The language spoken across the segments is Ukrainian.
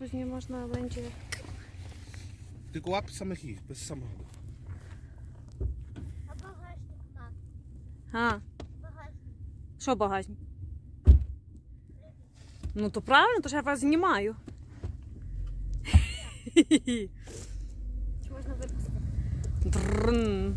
później można będzie. Tylko łap samych ich, bez samochodu. А багажник, мам, А, багажник. що багажник? Ну то правильно, то ж я вас знімаю. Чи можна випустити? Дрн.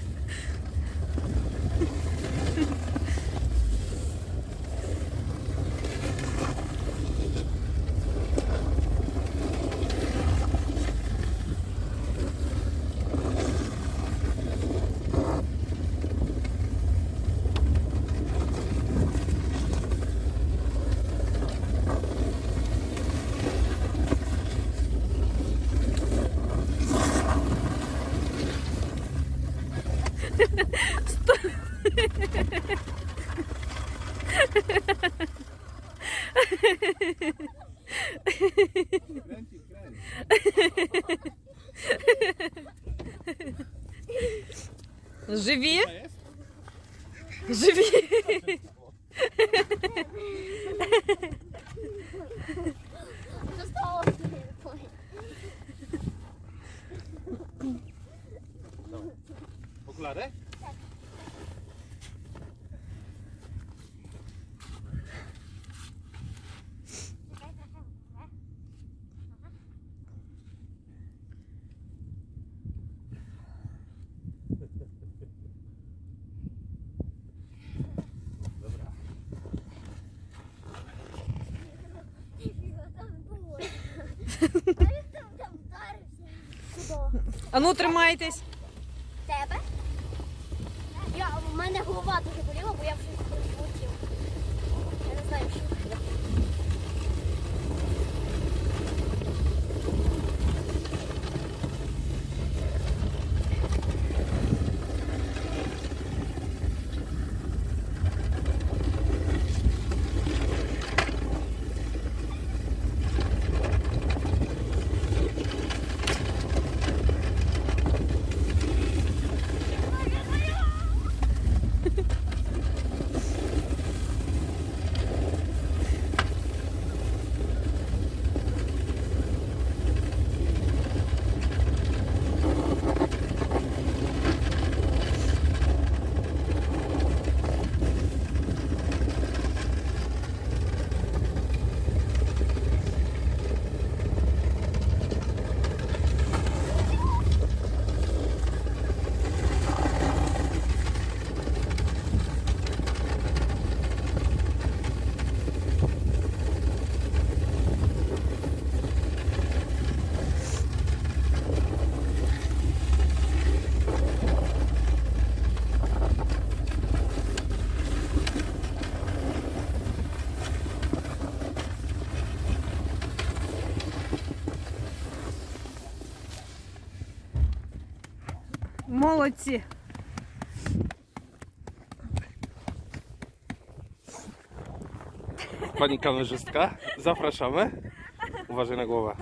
Живи. Живи. А ну тримайтесь. Тебе? Я, у мене голова дуже боліла, бо я вже. Я не знаю, що. Молодці. Pani kamerzystka, zapraszamy. Uważaj na głowę.